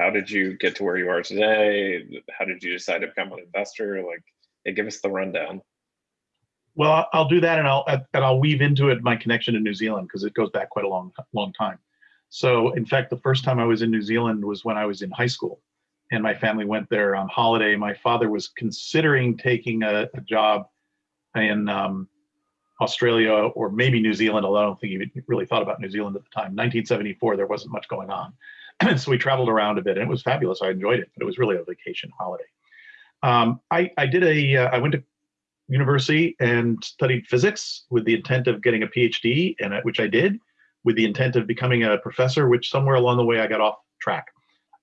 how did you get to where you are today? How did you decide to become an investor? Like, give us the rundown. Well, I'll do that, and I'll and I'll weave into it my connection to New Zealand because it goes back quite a long long time. So, in fact, the first time I was in New Zealand was when I was in high school, and my family went there on holiday. My father was considering taking a, a job in um, Australia or maybe New Zealand, although I don't think he really thought about New Zealand at the time. 1974, there wasn't much going on. so we traveled around a bit and it was fabulous. I enjoyed it, but it was really a vacation holiday. Um, I, I did a, uh, I went to university and studied physics with the intent of getting a PhD, and which I did, with the intent of becoming a professor, which somewhere along the way I got off track.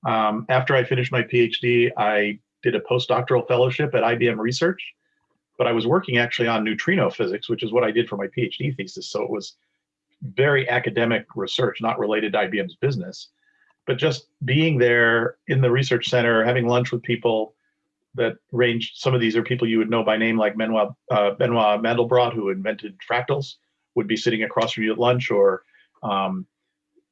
Um, after I finished my PhD, I did a postdoctoral fellowship at IBM Research, but I was working actually on neutrino physics, which is what I did for my PhD thesis. So it was very academic research, not related to IBM's business, but just being there in the research center, having lunch with people that range. Some of these are people you would know by name, like Benoit, uh, Benoit Mandelbrot, who invented fractals, would be sitting across from you at lunch, or um,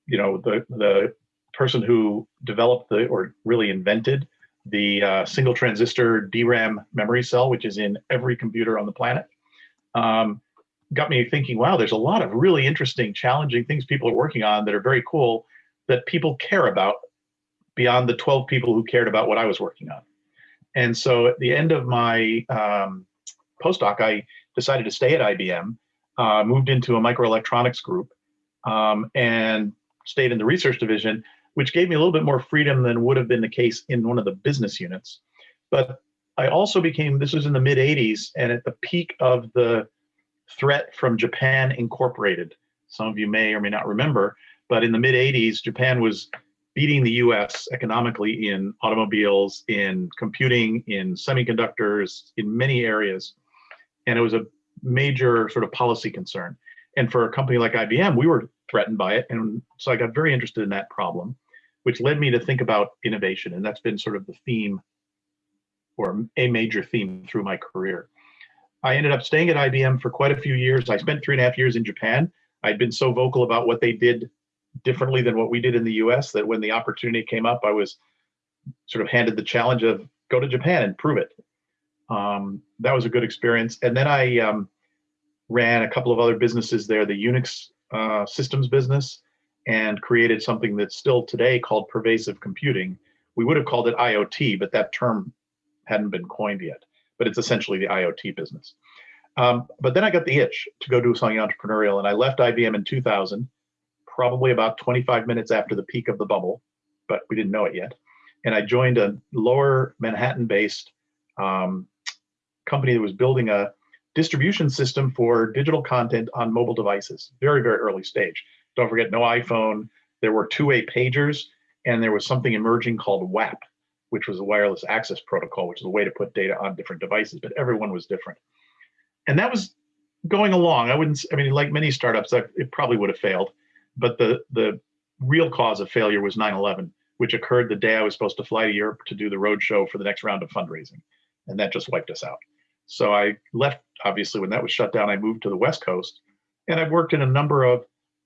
you know the the person who developed the or really invented the uh, single transistor DRAM memory cell, which is in every computer on the planet, um, got me thinking, wow, there's a lot of really interesting, challenging things people are working on that are very cool that people care about beyond the 12 people who cared about what I was working on. And so at the end of my um, postdoc, I decided to stay at IBM, uh, moved into a microelectronics group, um, and stayed in the research division which gave me a little bit more freedom than would have been the case in one of the business units. But I also became, this was in the mid 80s, and at the peak of the threat from Japan Incorporated. Some of you may or may not remember, but in the mid 80s, Japan was beating the US economically in automobiles, in computing, in semiconductors, in many areas. And it was a major sort of policy concern. And for a company like IBM, we were threatened by it. And so I got very interested in that problem which led me to think about innovation. And that's been sort of the theme or a major theme through my career. I ended up staying at IBM for quite a few years. I spent three and a half years in Japan. I'd been so vocal about what they did differently than what we did in the US that when the opportunity came up, I was sort of handed the challenge of go to Japan and prove it. Um, that was a good experience. And then I um, ran a couple of other businesses there, the Unix uh, systems business and created something that's still today called pervasive computing. We would have called it IoT, but that term hadn't been coined yet. But it's essentially the IoT business. Um, but then I got the itch to go do something entrepreneurial, and I left IBM in 2000, probably about 25 minutes after the peak of the bubble, but we didn't know it yet. And I joined a lower Manhattan-based um, company that was building a distribution system for digital content on mobile devices, very, very early stage. Don't forget, no iPhone. There were two-way pagers, and there was something emerging called WAP, which was a wireless access protocol, which is a way to put data on different devices, but everyone was different. And that was going along. I wouldn't, I mean, like many startups, it probably would have failed, but the, the real cause of failure was 9-11, which occurred the day I was supposed to fly to Europe to do the roadshow for the next round of fundraising. And that just wiped us out. So I left, obviously, when that was shut down, I moved to the West Coast. And I've worked in a number of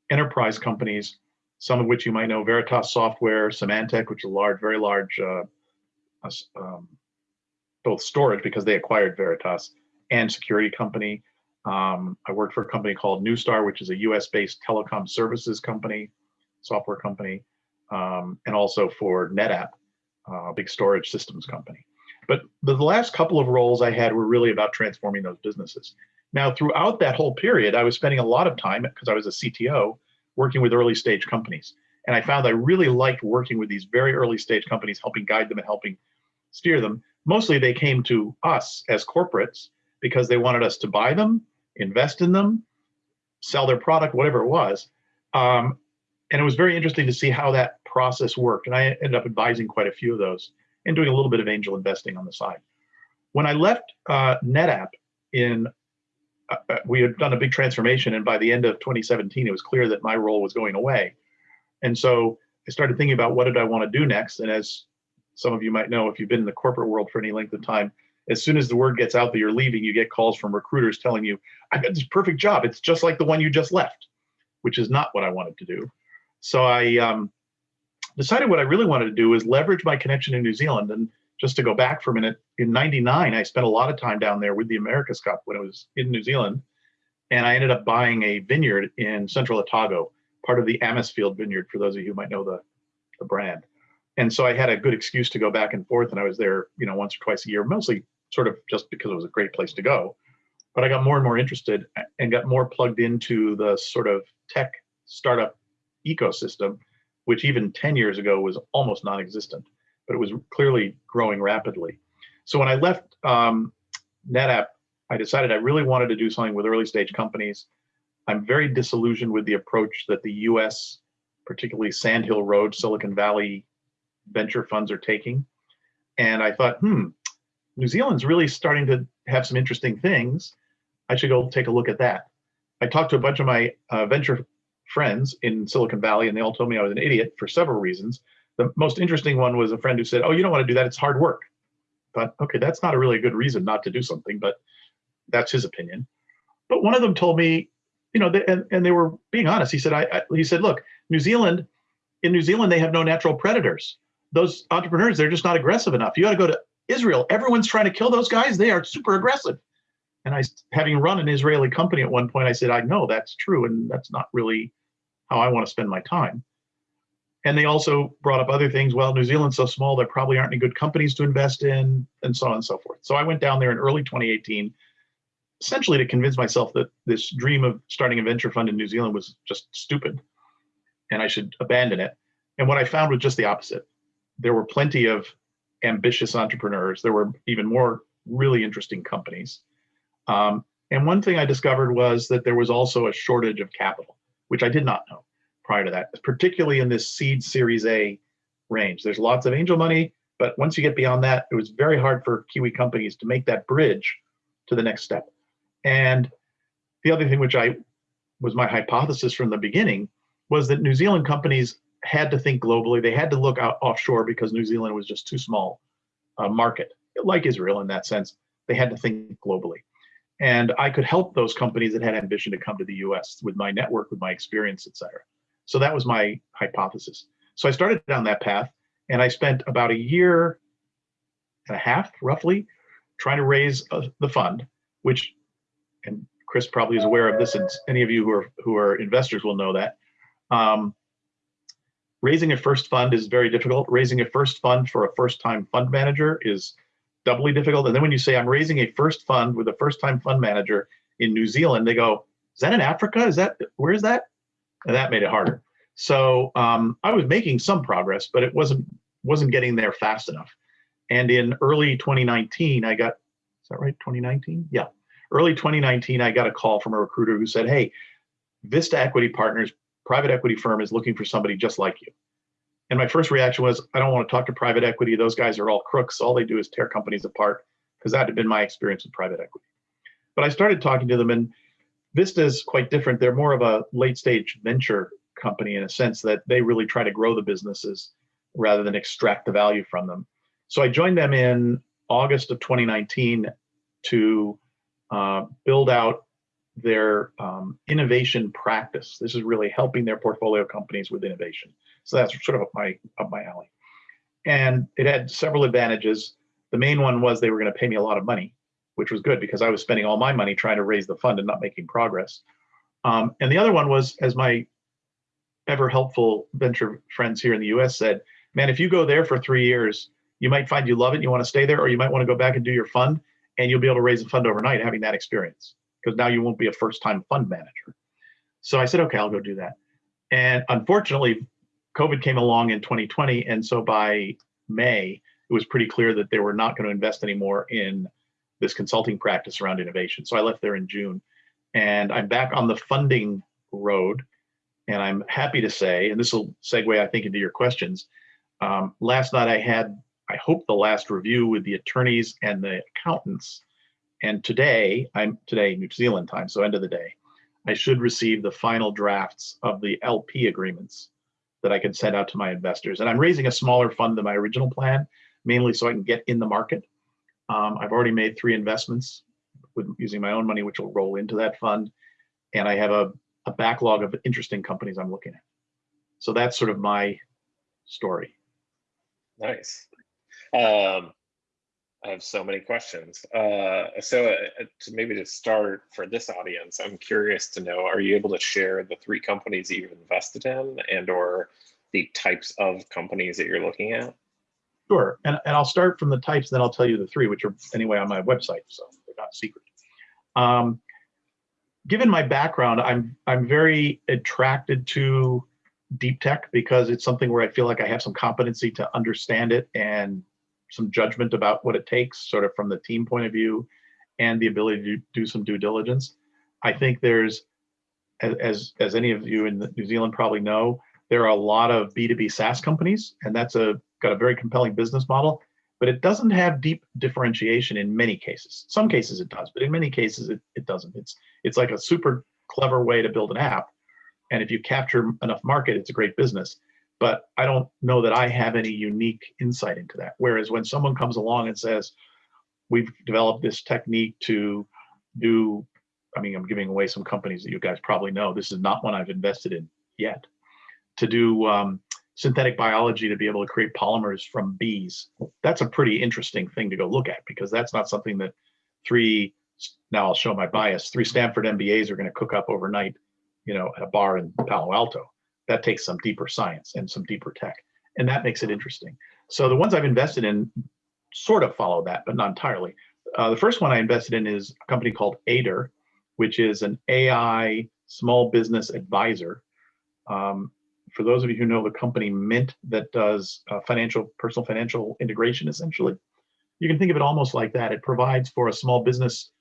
enterprise companies, some of which you might know, Veritas Software, Symantec, which is a large, very large, uh, um, both storage because they acquired Veritas and security company. Um, I worked for a company called Neustar, which is a US-based telecom services company, software company, um, and also for NetApp, uh, a big storage systems company. But the last couple of roles I had were really about transforming those businesses. Now, throughout that whole period, I was spending a lot of time because I was a CTO working with early stage companies. And I found I really liked working with these very early stage companies, helping guide them and helping steer them. Mostly they came to us as corporates because they wanted us to buy them, invest in them, sell their product, whatever it was. Um, and it was very interesting to see how that process worked. And I ended up advising quite a few of those and doing a little bit of angel investing on the side. When I left uh, NetApp in uh, uh, we had done a big transformation, and by the end of 2017, it was clear that my role was going away. And so I started thinking about what did I want to do next. And as some of you might know, if you've been in the corporate world for any length of time, as soon as the word gets out that you're leaving, you get calls from recruiters telling you, "I've got this perfect job. It's just like the one you just left," which is not what I wanted to do. So I um, decided what I really wanted to do was leverage my connection in New Zealand. And just to go back for a minute, in 99, I spent a lot of time down there with the America's Cup when I was in New Zealand. And I ended up buying a vineyard in central Otago, part of the Amisfield Vineyard, for those of you who might know the, the brand. And so I had a good excuse to go back and forth. And I was there, you know, once or twice a year, mostly sort of just because it was a great place to go. But I got more and more interested and got more plugged into the sort of tech startup ecosystem, which even 10 years ago was almost non-existent, but it was clearly growing rapidly. So when I left um, NetApp, I decided I really wanted to do something with early stage companies. I'm very disillusioned with the approach that the US, particularly Sand Hill Road, Silicon Valley venture funds are taking. And I thought, hmm, New Zealand's really starting to have some interesting things. I should go take a look at that. I talked to a bunch of my uh, venture friends in Silicon Valley, and they all told me I was an idiot for several reasons. The most interesting one was a friend who said, "Oh, you don't want to do that; it's hard work." But okay, that's not a really good reason not to do something, but that's his opinion. But one of them told me, you know, and, and they were being honest. He said, I, I he said, look, New Zealand, in New Zealand, they have no natural predators. Those entrepreneurs, they're just not aggressive enough. You got to go to Israel. Everyone's trying to kill those guys. They are super aggressive. And I, having run an Israeli company at one point, I said, I know that's true, and that's not really how I want to spend my time. And they also brought up other things. Well, New Zealand's so small, there probably aren't any good companies to invest in, and so on and so forth. So I went down there in early 2018, essentially to convince myself that this dream of starting a venture fund in New Zealand was just stupid and I should abandon it. And what I found was just the opposite. There were plenty of ambitious entrepreneurs. There were even more really interesting companies. Um, and one thing I discovered was that there was also a shortage of capital, which I did not know prior to that, particularly in this seed series A range. There's lots of angel money, but once you get beyond that, it was very hard for Kiwi companies to make that bridge to the next step. And the other thing, which I was my hypothesis from the beginning, was that New Zealand companies had to think globally. They had to look out offshore because New Zealand was just too small a market, like Israel in that sense. They had to think globally. And I could help those companies that had ambition to come to the US with my network, with my experience, et cetera. So that was my hypothesis. So I started down that path and I spent about a year and a half, roughly, trying to raise uh, the fund, which, and Chris probably is aware of this, and any of you who are who are investors will know that. Um, raising a first fund is very difficult. Raising a first fund for a first-time fund manager is doubly difficult. And then when you say I'm raising a first fund with a first-time fund manager in New Zealand, they go, "Is that in Africa? Is that where is that?" And that made it harder. So um, I was making some progress, but it wasn't wasn't getting there fast enough. And in early 2019, I got is that right? 2019? Yeah, early 2019, I got a call from a recruiter who said, "Hey, Vista Equity Partners private equity firm is looking for somebody just like you. And my first reaction was, I don't want to talk to private equity. Those guys are all crooks. All they do is tear companies apart, because that had been my experience with private equity. But I started talking to them, and Vista is quite different. They're more of a late stage venture company in a sense that they really try to grow the businesses rather than extract the value from them. So I joined them in August of 2019 to uh, build out their um, innovation practice. This is really helping their portfolio companies with innovation. So that's sort of up my up my alley. And it had several advantages. The main one was they were going to pay me a lot of money, which was good because I was spending all my money trying to raise the fund and not making progress. Um, and the other one was, as my ever helpful venture friends here in the US said, man, if you go there for three years, you might find you love it, and you want to stay there, or you might want to go back and do your fund, and you'll be able to raise a fund overnight having that experience because now you won't be a first time fund manager. So I said, okay, I'll go do that. And unfortunately, COVID came along in 2020. And so by May, it was pretty clear that they were not going to invest anymore in this consulting practice around innovation. So I left there in June. And I'm back on the funding road. And I'm happy to say, and this will segue, I think, into your questions. Um, last night I had, I hope, the last review with the attorneys and the accountants and today, I'm today New Zealand time, so end of the day, I should receive the final drafts of the LP agreements that I can send out to my investors. And I'm raising a smaller fund than my original plan, mainly so I can get in the market. Um, I've already made three investments with using my own money, which will roll into that fund. And I have a, a backlog of interesting companies I'm looking at. So that's sort of my story. Nice. Um, I have so many questions. Uh, so uh, to maybe to start for this audience, I'm curious to know, are you able to share the three companies you've invested in and or the types of companies that you're looking at? Sure, and, and I'll start from the types, then I'll tell you the three, which are anyway on my website, so they're not secret. Um, given my background, I'm I'm very attracted to deep tech because it's something where I feel like I have some competency to understand it and some judgment about what it takes, sort of from the team point of view, and the ability to do some due diligence. I think there's, as as, any of you in New Zealand probably know, there are a lot of B2B SaaS companies, and that's a got a very compelling business model, but it doesn't have deep differentiation in many cases. Some cases it does, but in many cases it, it doesn't. It's it's like a super clever way to build an app. And if you capture enough market, it's a great business. But I don't know that I have any unique insight into that. Whereas when someone comes along and says, we've developed this technique to do, I mean, I'm giving away some companies that you guys probably know. This is not one I've invested in yet. To do um, synthetic biology to be able to create polymers from bees. That's a pretty interesting thing to go look at because that's not something that three, now I'll show my bias, three Stanford MBAs are going to cook up overnight, you know, at a bar in Palo Alto. That takes some deeper science and some deeper tech. And that makes it interesting. So the ones I've invested in sort of follow that, but not entirely. Uh, the first one I invested in is a company called Aider, which is an AI small business advisor. Um, for those of you who know the company Mint that does uh, financial, personal financial integration, essentially, you can think of it almost like that. It provides for a small business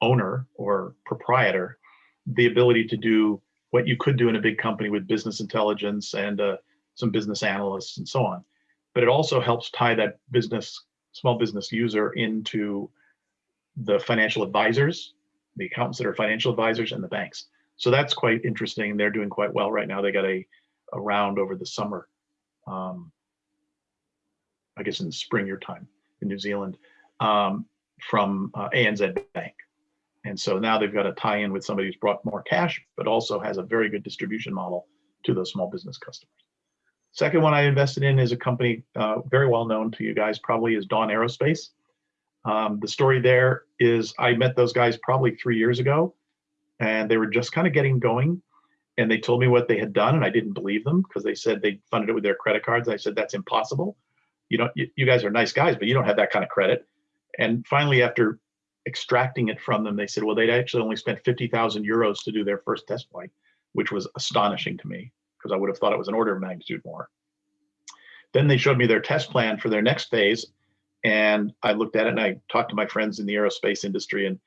owner or proprietor the ability to do what you could do in a big company with business intelligence and uh, some business analysts and so on. But it also helps tie that business, small business user into the financial advisors, the accountants that are financial advisors, and the banks. So that's quite interesting. They're doing quite well right now. They got a, a round over the summer, um, I guess in the spring your time in New Zealand, um, from uh, ANZ Bank. And so now they've got a tie in with somebody who's brought more cash, but also has a very good distribution model to those small business customers. Second one I invested in is a company uh, very well known to you guys, probably is Dawn Aerospace. Um, the story there is I met those guys probably three years ago and they were just kind of getting going and they told me what they had done and i didn't believe them because they said they funded it with their credit cards i said that's impossible you know you, you, guys are nice guys but you don't have that kind of credit and finally after extracting it from them they said well they'd actually only spent 50000 euros to do their first test flight which was astonishing to me because i would have thought it was an order of magnitude more then they showed me their test plan for their next phase and i looked at it and i talked to my friends in the aerospace industry and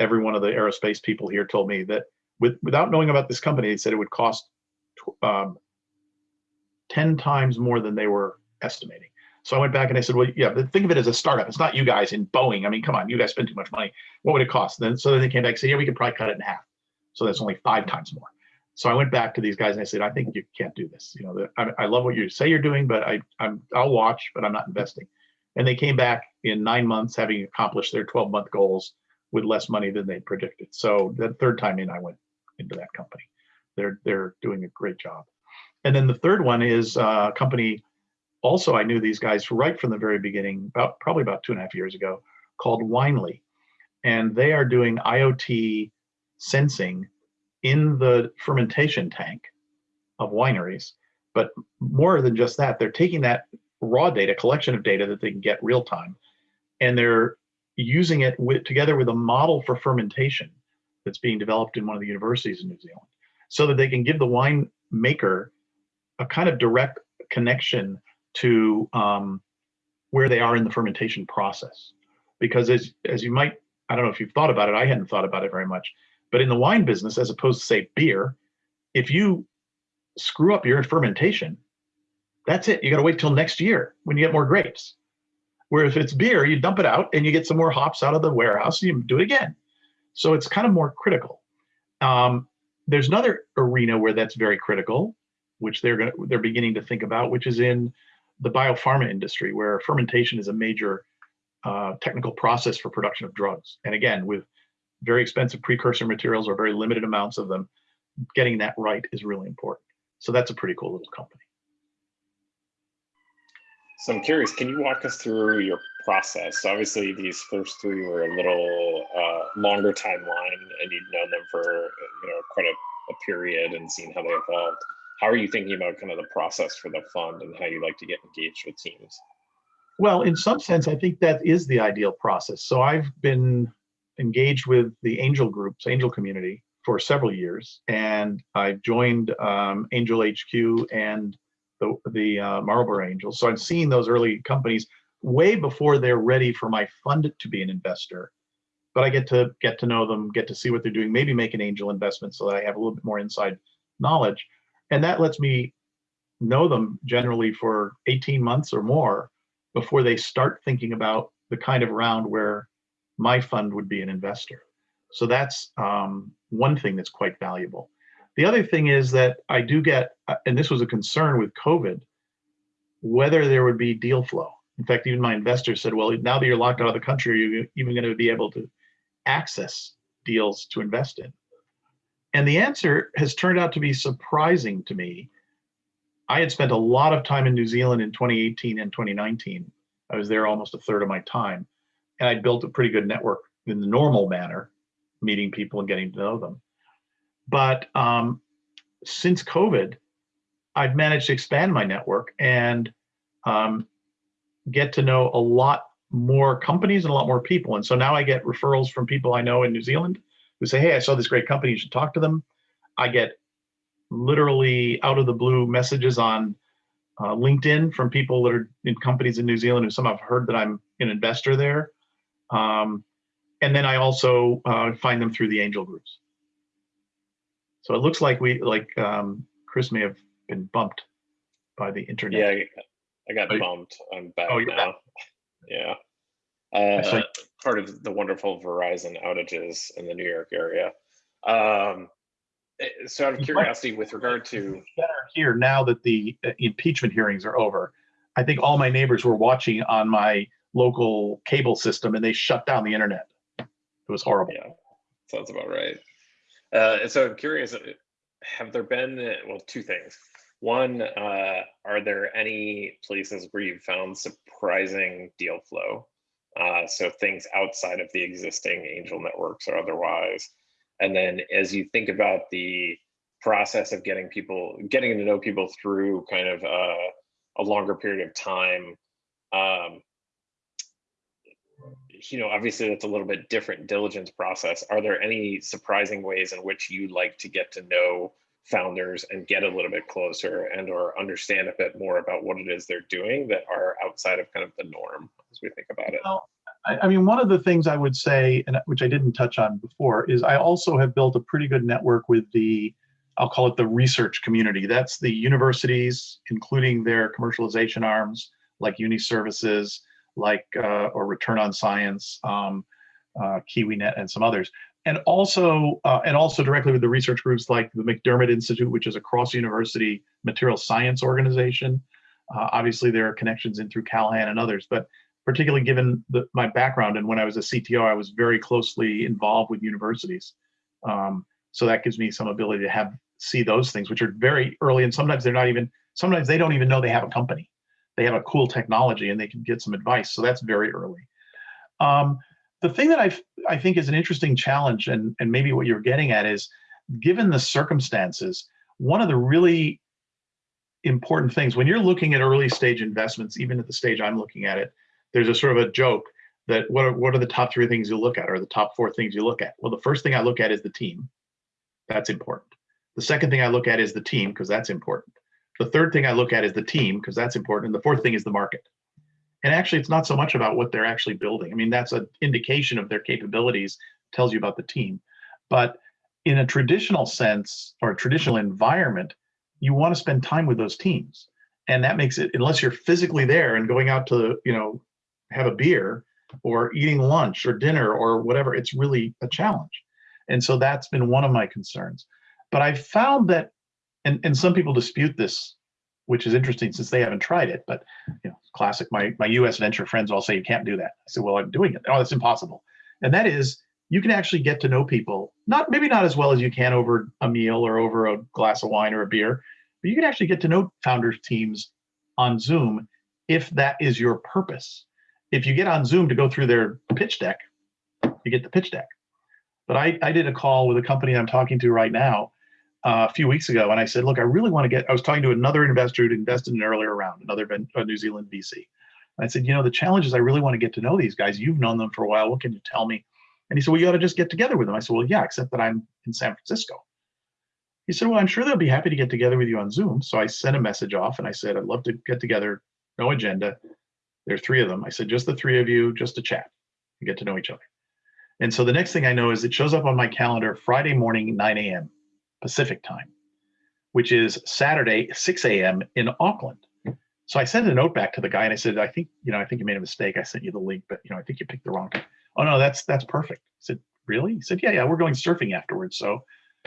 every one of the aerospace people here told me that with, without knowing about this company, they said it would cost um, 10 times more than they were estimating. So I went back and I said, well, yeah, but think of it as a startup. It's not you guys in Boeing. I mean, come on, you guys spend too much money. What would it cost? Then so then they came back and said, yeah, we could probably cut it in half. So that's only five times more. So I went back to these guys and I said, I think you can't do this. You know, the, I, I, love what you say you're doing, but I, I'm, I'll watch, but I'm not investing. And they came back in nine months, having accomplished their 12 month goals with less money than they predicted. So the third time in, I went into that company. They're they're doing a great job. And then the third one is uh, a company. Also, I knew these guys right from the very beginning, about probably about two and a half years ago, called Winely, and they are doing IoT sensing in the fermentation tank of wineries. But more than just that, they're taking that raw data, collection of data that they can get real time, and they're using it with, together with a model for fermentation that's being developed in one of the universities in New Zealand so that they can give the wine maker a kind of direct connection to um, where they are in the fermentation process. Because as, as you might, I don't know if you've thought about it, I hadn't thought about it very much, but in the wine business, as opposed to say beer, if you screw up your fermentation, that's it. You got to wait till next year when you get more grapes. Where if it's beer, you dump it out and you get some more hops out of the warehouse, and you do it again. So it's kind of more critical. Um, there's another arena where that's very critical, which they're gonna, they're beginning to think about, which is in the biopharma industry, where fermentation is a major uh, technical process for production of drugs. And again, with very expensive precursor materials or very limited amounts of them, getting that right is really important. So that's a pretty cool little company. So I'm curious, can you walk us through your process? Obviously these first three were a little uh, longer timeline and you'd known them for, you know, quite a, a period and seen how they evolved. How are you thinking about kind of the process for the fund and how you like to get engaged with teams? Well, in some sense, I think that is the ideal process. So I've been engaged with the angel groups, angel community for several years, and I've joined um, Angel HQ and the, the uh, Marlboro Angels. So I've seen those early companies way before they're ready for my fund to be an investor. But I get to get to know them, get to see what they're doing, maybe make an angel investment so that I have a little bit more inside knowledge. And that lets me know them generally for 18 months or more before they start thinking about the kind of round where my fund would be an investor. So that's um, one thing that's quite valuable. The other thing is that I do get, uh, and this was a concern with COVID, whether there would be deal flow. In fact, even my investors said, well, now that you're locked out of the country, are you even going to be able to access deals to invest in? And the answer has turned out to be surprising to me. I had spent a lot of time in New Zealand in 2018 and 2019. I was there almost a third of my time. And I built a pretty good network in the normal manner, meeting people and getting to know them. But um, since COVID, I've managed to expand my network and um, get to know a lot more companies and a lot more people. And so now I get referrals from people I know in New Zealand who say, hey, I saw this great company, you should talk to them. I get literally out of the blue messages on uh, LinkedIn from people that are in companies in New Zealand who somehow have heard that I'm an investor there. Um, and then I also uh, find them through the angel groups. So it looks like we, like um, Chris may have been bumped by the internet. Yeah, I, I got bumped. I'm back Oh, now. back. Yeah. Uh, part of the wonderful Verizon outages in the New York area. Um, eh, so out of curiosity, with regard to, better here now that the uh, impeachment hearings are over. I think all my neighbors were watching on my local cable system and they shut down the internet. It was horrible. yeah, sounds about right. Uh, so I'm curious, have there been, well, two things. One, uh, are there any places where you've found surprising deal flow? Uh, so things outside of the existing angel networks or otherwise. And then as you think about the process of getting people, getting to know people through kind of uh, a longer period of time, um, you know, obviously that's a little bit different diligence process. Are there any surprising ways in which you like to get to know founders and get a little bit closer and or understand a bit more about what it is they're doing that are outside of kind of the norm as we think about it? Well, I, mean, one of the things I would say, and which I didn't touch on before, is I also have built a pretty good network with the, I'll call it the research community. That's the universities, including their commercialization arms like Uni Services, like uh, or Return on Science, um, uh, KiwiNet, and some others. And also, uh, and also directly with the research groups like the MacDiarmid Institute, which is a cross-university material science organization. Uh, obviously, there are connections in through Callaghan and others, but particularly given the, my background and when I was a CTO, I was very closely involved with universities. Um, so that gives me some ability to have see those things, which are very early, and sometimes they're not even. Sometimes they don't even know they have a company. They have a cool technology, and they can get some advice. So that's very early. Um, the thing that I I think is an interesting challenge, and and maybe what you're getting at is, given the circumstances, one of the really important things when you're looking at early stage investments, even at the stage I'm looking at it, there's a sort of a joke that what are, what are the top three things you look at or the top four things you look at? Well, the first thing I look at is the team. That's important. The second thing I look at is the team because that's important. The third thing I look at is the team because that's important. And the fourth thing is the market. And actually, it's not so much about what they're actually building. I mean, that's an indication of their capabilities, tells you about the team. But in a traditional sense or a traditional environment, you want to spend time with those teams. And that makes it, unless you're physically there and going out to, you know, have a beer or eating lunch or dinner or whatever, it's really a challenge. And so that's been one of my concerns. But I found that, and, and some people dispute this, which is interesting since they haven't tried it, but you know, classic, my, my US venture friends all say you can't do that. I said, well, I'm doing it. Oh, that's impossible. And that is, you can actually get to know people, not maybe not as well as you can over a meal or over a glass of wine or a beer, but you can actually get to know founders teams on Zoom if that is your purpose. If you get on Zoom to go through their pitch deck, you get the pitch deck. But I, I did a call with a company I'm talking to right now uh, a few weeks ago, and I said, look, I really want to get, I was talking to another investor who'd invested in an earlier round, another a New Zealand VC. And I said, you know, the challenge is I really want to get to know these guys. You've known them for a while. What can you tell me? And he said, well, you ought to just get together with them. I said, well, yeah, except that I'm in San Francisco. He said, well, I'm sure they'll be happy to get together with you on Zoom. So I sent a message off and I said, I'd love to get together. No agenda. There are three of them. I said, just the three of you, just to chat and get to know each other. And so the next thing I know is it shows up on my calendar Friday morning, 9 a.m. Pacific time, which is Saturday, 6 a.m. in Auckland. So I sent a note back to the guy and I said, I think, you know, I think you made a mistake. I sent you the link, but you know, I think you picked the wrong time. Oh no, that's that's perfect. I said, really? He said, yeah, yeah, we're going surfing afterwards. So,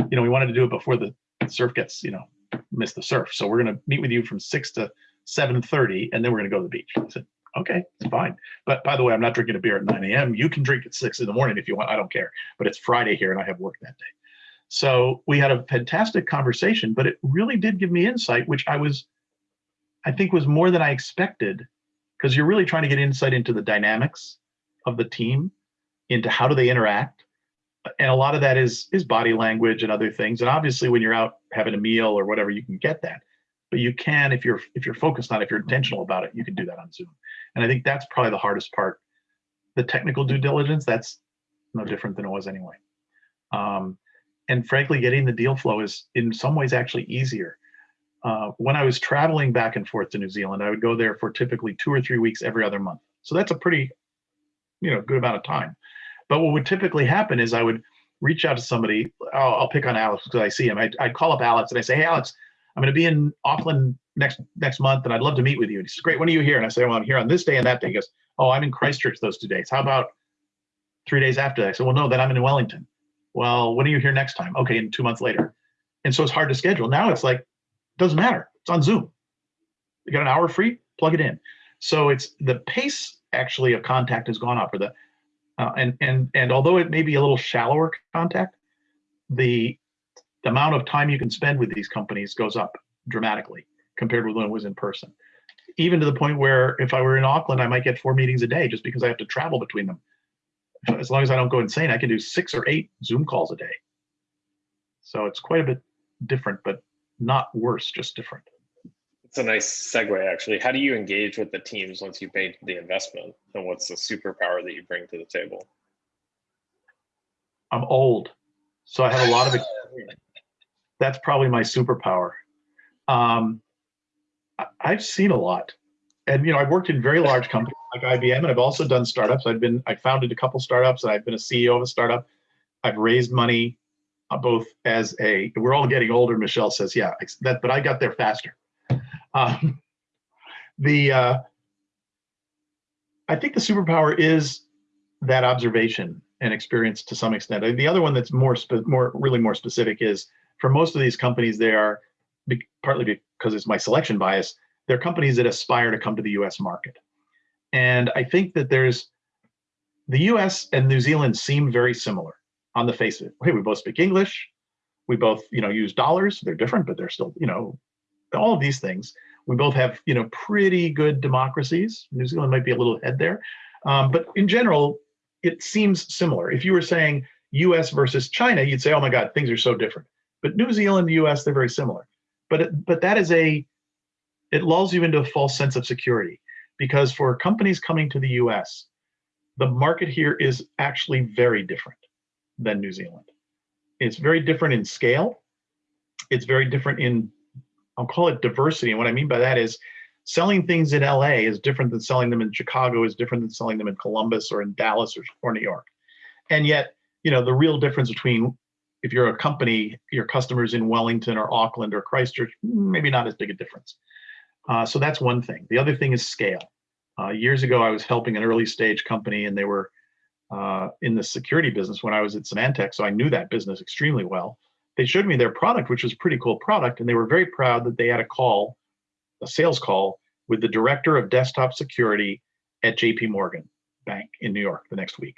you know, we wanted to do it before the surf gets, you know, miss the surf. So we're gonna meet with you from six to 7:30, and then we're gonna go to the beach. I said, okay, it's fine. But by the way, I'm not drinking a beer at 9 a.m. You can drink at six in the morning if you want. I don't care. But it's Friday here, and I have work that day. So we had a fantastic conversation, but it really did give me insight, which I was, I think, was more than I expected, because you're really trying to get insight into the dynamics of the team, into how do they interact, and a lot of that is is body language and other things. And obviously, when you're out having a meal or whatever, you can get that. But you can, if you're if you're focused on it, if you're intentional about it, you can do that on Zoom. And I think that's probably the hardest part. The technical due diligence, that's no different than it was anyway. Um, and frankly, getting the deal flow is in some ways actually easier. Uh, when I was traveling back and forth to New Zealand, I would go there for typically two or three weeks every other month. So that's a pretty, you know, good amount of time. But what would typically happen is I would reach out to somebody. I'll, I'll pick on Alex because I see him. I, I'd call up Alex and I say, "Hey, Alex, I'm going to be in Auckland next next month, and I'd love to meet with you." And he says, "Great. When are you here?" And I say, "Well, I'm here on this day and that day." He goes, "Oh, I'm in Christchurch those two days. How about three days after that?" I said, "Well, no, then I'm in Wellington." Well, when are you here next time? Okay, and two months later. And so it's hard to schedule. Now it's like, doesn't matter. It's on Zoom. You got an hour free, plug it in. So it's the pace actually of contact has gone up, or the uh, and and and although it may be a little shallower contact, the, the amount of time you can spend with these companies goes up dramatically compared with when it was in person. Even to the point where if I were in Auckland, I might get four meetings a day just because I have to travel between them. As long as I don't go insane, I can do six or eight Zoom calls a day. So it's quite a bit different, but not worse, just different. It's a nice segue, actually. How do you engage with the teams once you've made the investment? And what's the superpower that you bring to the table? I'm old, so I have a lot of. Experience. That's probably my superpower. Um, I've seen a lot, and you know, I've worked in very large companies like IBM, and I've also done startups. I've been, I founded a couple startups, and I've been a CEO of a startup. I've raised money, uh, both as a. We're all getting older. Michelle says, "Yeah, that," but I got there faster. Um, the uh, I think the superpower is that observation and experience to some extent. Uh, The other one that's more more really more specific is for most of these companies, they are partly because it's my selection bias. They're companies that aspire to come to the U.S. market, and I think that there's the U.S. and New Zealand seem very similar on the face of it. Hey, we both speak English. We both, you know, use dollars. They're different, but they're still, you know, all of these things. We both have, you know, pretty good democracies. New Zealand might be a little ahead there, um, but in general, it seems similar. If you were saying U.S. versus China, you'd say, "Oh my God, things are so different." But New Zealand, the U.S., they're very similar. But it, but that is a it lulls you into a false sense of security because for companies coming to the U.S., the market here is actually very different than New Zealand. It's very different in scale. It's very different in I'll call it diversity. And what I mean by that is selling things in LA is different than selling them in Chicago, is different than selling them in Columbus or in Dallas or, or New York. And yet, you know, the real difference between if you're a company, your customers in Wellington or Auckland or Christchurch, maybe not as big a difference. Uh, so that's one thing. The other thing is scale. Uh, years ago, I was helping an early stage company and they were uh, in the security business when I was at Symantec. So I knew that business extremely well they showed me their product, which was a pretty cool product, and they were very proud that they had a call, a sales call with the director of desktop security at JP Morgan Bank in New York the next week.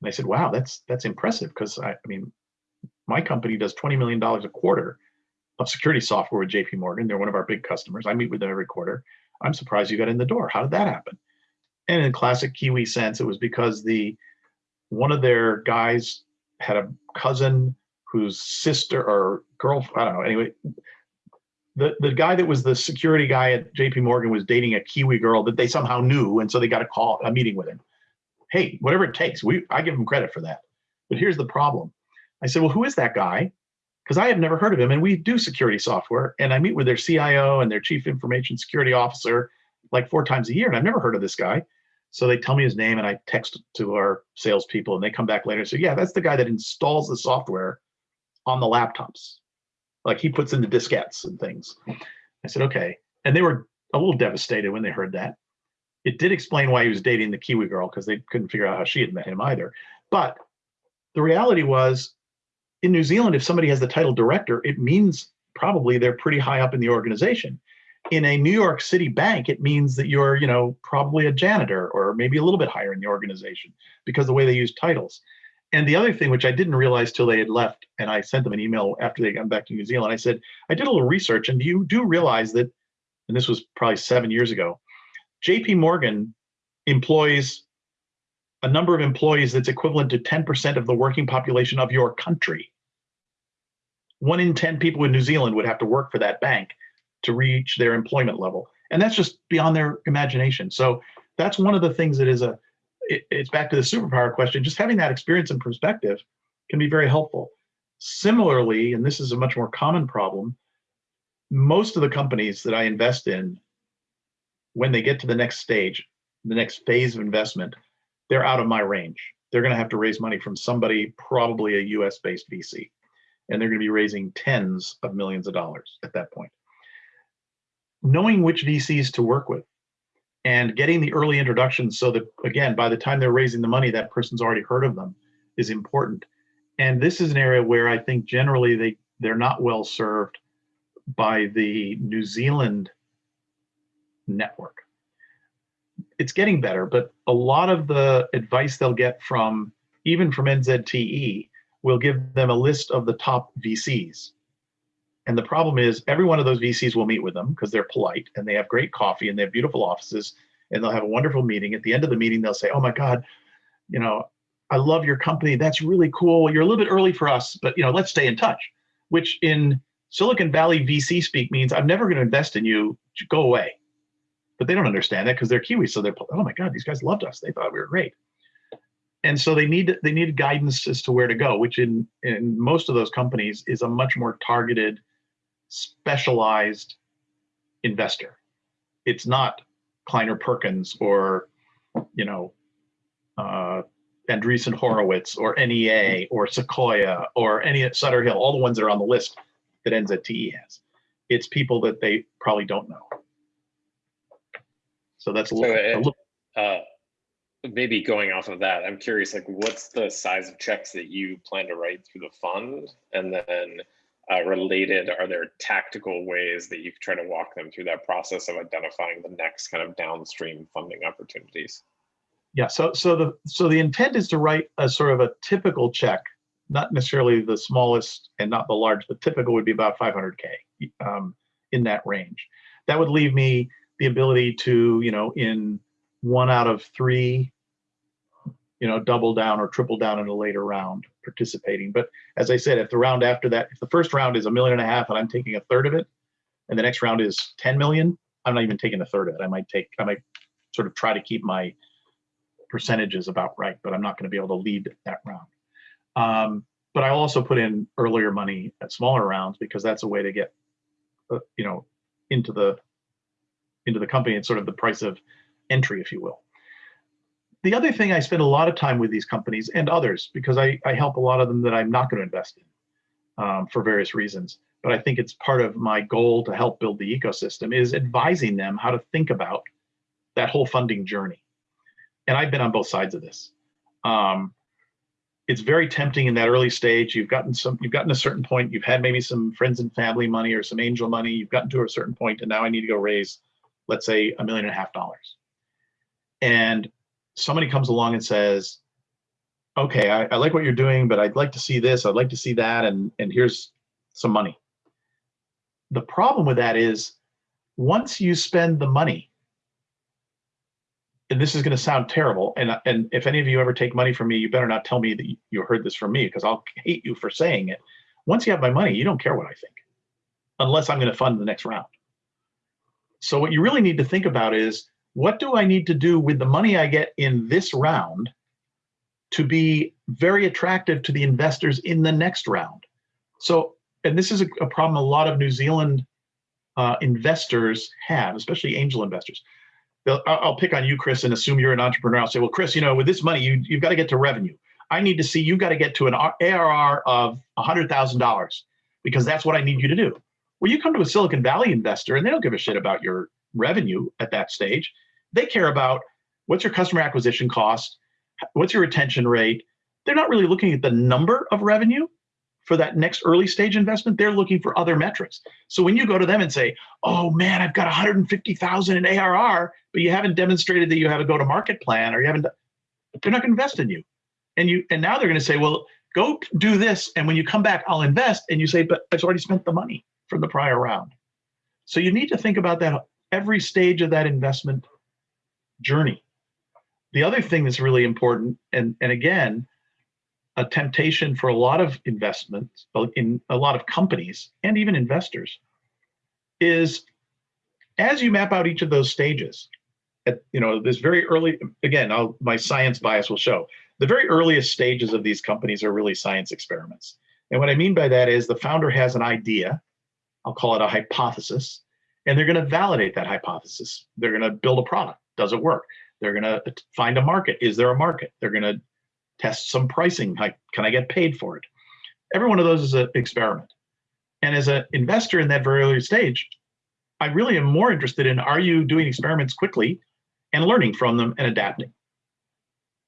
And I said, wow, that's that's impressive because I, I mean, my company does $20 million a quarter of security software with JP Morgan. They're one of our big customers. I meet with them every quarter. I'm surprised you got in the door. How did that happen? And in classic Kiwi sense, it was because the one of their guys had a cousin whose sister or girl, I don't know. Anyway, the the guy that was the security guy at J.P. Morgan was dating a Kiwi girl that they somehow knew, and so they got a call, a meeting with him. Hey, whatever it takes, we I give him credit for that. But here's the problem. I said, well, who is that guy? Because I have never heard of him, and we do security software, and I meet with their CIO and their chief information security officer like four times a year, and I've never heard of this guy. So they tell me his name, and I text to our salespeople, and they come back later and say, yeah, that's the guy that installs the software on the laptops. Like he puts in the diskettes and things. I said, okay. And they were a little devastated when they heard that. It did explain why he was dating the Kiwi girl because they couldn't figure out how she had met him either. But the reality was in New Zealand, if somebody has the title director, it means probably they're pretty high up in the organization. In a New York City bank, it means that you're, you know, probably a janitor or maybe a little bit higher in the organization because the way they use titles. And the other thing, which I didn't realize till they had left, and I sent them an email after they got back to New Zealand, I said, I did a little research, and you do realize that, and this was probably seven years ago, JP Morgan employs a number of employees that's equivalent to 10% of the working population of your country. One in 10 people in New Zealand would have to work for that bank to reach their employment level. And that's just beyond their imagination. So that's one of the things that is a, it, it's back to the superpower question, just having that experience and perspective can be very helpful. Similarly, and this is a much more common problem, most of the companies that I invest in, when they get to the next stage, the next phase of investment, they're out of my range. They're going to have to raise money from somebody, probably a US based VC, and they're going to be raising tens of millions of dollars at that point. Knowing which VCs to work with and getting the early introductions so that, again, by the time they're raising the money, that person's already heard of them is important. And this is an area where I think generally they, they're not well served by the New Zealand network it's getting better, but a lot of the advice they'll get from even from NZTE will give them a list of the top VCs. And the problem is every one of those VCs will meet with them because they're polite and they have great coffee and they have beautiful offices and they'll have a wonderful meeting. At the end of the meeting, they'll say, oh my God, you know, I love your company. That's really cool. You're a little bit early for us, but you know, let's stay in touch, which in Silicon Valley VC speak means I'm never going to invest in you. Go away but they don't understand that because they're Kiwis. So they're, oh my God, these guys loved us. They thought we were great. And so they need they need guidance as to where to go, which in in most of those companies is a much more targeted, specialized investor. It's not Kleiner Perkins or, you know, uh, Andreessen Horowitz or NEA or Sequoia or any Sutter Hill, all the ones that are on the list that NZTE has. It's people that they probably don't know. So that's a So little, a little Uh, maybe going off of that, I'm curious, like, what's the size of checks that you plan to write through the fund? And then uh, related, are there tactical ways that you could try to walk them through that process of identifying the next kind of downstream funding opportunities? Yeah, so so the so the intent is to write a sort of a typical check, not necessarily the smallest and not the large. The typical would be about 500k um, in that range. That would leave me the ability to, you know, in one out of three, you know, double down or triple down in a later round participating. But as I said, if the round after that, if the first round is a million and a half and I'm taking a third of it, and the next round is 10 million, I'm not even taking a third of it. I might take, I might sort of try to keep my percentages about right, but I'm not going to be able to lead that round. Um, but I also put in earlier money at smaller rounds because that's a way to get, uh, you know, into the into the company and sort of the price of entry, if you will. The other thing I spend a lot of time with these companies and others because I, I help a lot of them that I'm not going to invest in um, for various reasons. But I think it's part of my goal to help build the ecosystem is advising them how to think about that whole funding journey. And I've been on both sides of this. Um, it's very tempting in that early stage. You've gotten some, you've gotten a certain point. You've had maybe some friends and family money or some angel money. You've gotten to a certain point, and now I need to go raise, let's say, a million and a half dollars. And somebody comes along and says, "Okay, I, I like what you're doing, but I'd like to see this. I'd like to see that, and and here's some money." The problem with that is, once you spend the money, and this is going to sound terrible. And, and if any of you ever take money from me, you better not tell me that you- heard this from me because I'll hate you for saying it. Once you have my money, you don't care what I think, unless I'm going to fund the next round. So what you really need to think about is what do I need to do with the money I get in this round to be very attractive to the investors in the next round? So, and this is a, a problem a lot of New Zealand uh, investors have, especially angel investors. They'll, I'll pick on you, Chris, and assume you're an entrepreneur. I'll say, well, Chris, you know, with this money, you, you've got to get to revenue. I need to see you've got to get to an ARR of $100,000 because that's what I need you to do. Well, you come to a Silicon Valley investor and they don't give a shit about your revenue at that stage. They care about what's your customer acquisition cost, what's your retention rate. They're not really looking at the number of revenue for that next early stage investment. They're looking for other metrics. So when you go to them and say, "Oh man, I've got 150,000 in ARR," but you haven't demonstrated that you have a go-to-market plan or you haven't, they're not going to invest in you. And you and now they're going to say, "Well, go do this, and when you come back, I'll invest." And you say, "But I've already spent the money from the prior round." So you need to think about that every stage of that investment journey. The other thing that's really important, and, and again, a temptation for a lot of investments in a lot of companies and even investors is as you map out each of those stages at you know this very early again I'll, my science bias will show the very earliest stages of these companies are really science experiments and what i mean by that is the founder has an idea i'll call it a hypothesis and they're going to validate that hypothesis. They're going to build a product. Does it work? They're going to find a market. Is there a market? They're going to test some pricing. Like can i get paid for it? Every one of those is an experiment. And as an investor in that very early stage i really am more interested in are you doing experiments quickly and learning from them and adapting?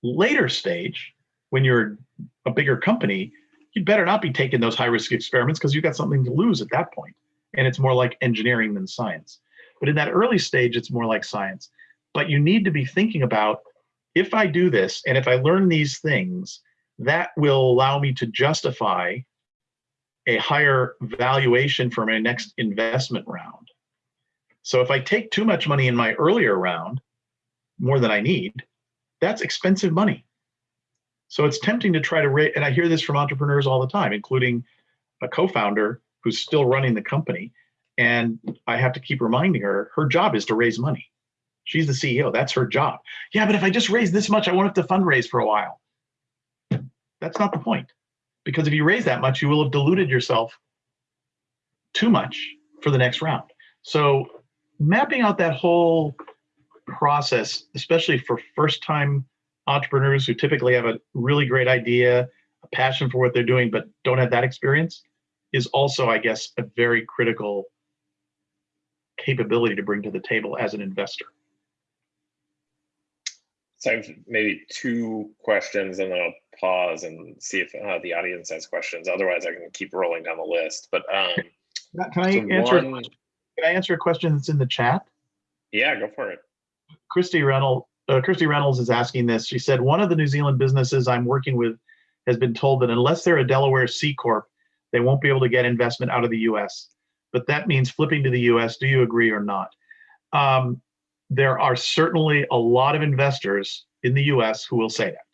Later stage when you're a bigger company you'd better not be taking those high risk experiments because you've got something to lose at that point and it's more like engineering than science but in that early stage it's more like science but you need to be thinking about if I do this and if I learn these things, that will allow me to justify a higher valuation for my next investment round. So if I take too much money in my earlier round, more than I need, that's expensive money. So it's tempting to try to raise, and I hear this from entrepreneurs all the time, including a co-founder who's still running the company. And I have to keep reminding her, her job is to raise money. She's the CEO. That's her job. Yeah, but if I just raise this much, I won't have to fundraise for a while. That's not the point. Because if you raise that much, you will have diluted yourself too much for the next round. So mapping out that whole process, especially for first time entrepreneurs who typically have a really great idea, a passion for what they're doing, but don't have that experience, is also, I guess, a very critical capability to bring to the table as an investor. So I have maybe two questions and then I'll pause and see if uh, the audience has questions. Otherwise, I can keep rolling down the list. But um, Can I so answer? one- Can I answer a question that's in the chat? yeah, go for it. Christy Reynolds, uh, Christy Reynolds is asking this. She said, one of the New Zealand businesses I'm working with has been told that unless they're a Delaware C Corp, they won't be able to get investment out of the US. But that means flipping to the US. Do you agree or not? Um, there are certainly a lot of investors in the US who will say that.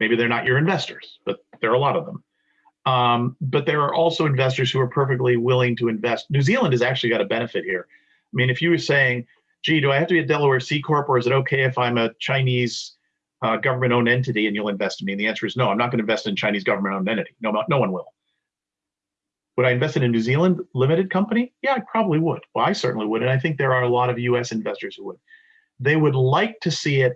Maybe they're not your investors, but there are a lot of them. Um, but there are also investors who are perfectly willing to invest. New Zealand has actually got a benefit here. I mean, if you were saying, gee, do I have to be a Delaware C Corp or is it okay if I'm a Chinese uh, government owned entity and you'll invest in me? And the answer is no, I'm not going to invest in Chinese government owned entity. No, no one will. Would I invest in a New Zealand limited company? Yeah, I probably would. Well, I certainly would. And I think there are a lot of US investors who would. They would like to see it